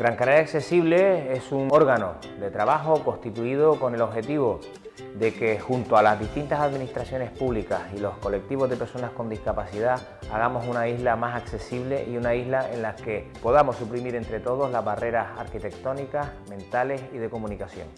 Gran Canaria Accesible es un órgano de trabajo constituido con el objetivo de que junto a las distintas administraciones públicas y los colectivos de personas con discapacidad hagamos una isla más accesible y una isla en la que podamos suprimir entre todos las barreras arquitectónicas, mentales y de comunicación.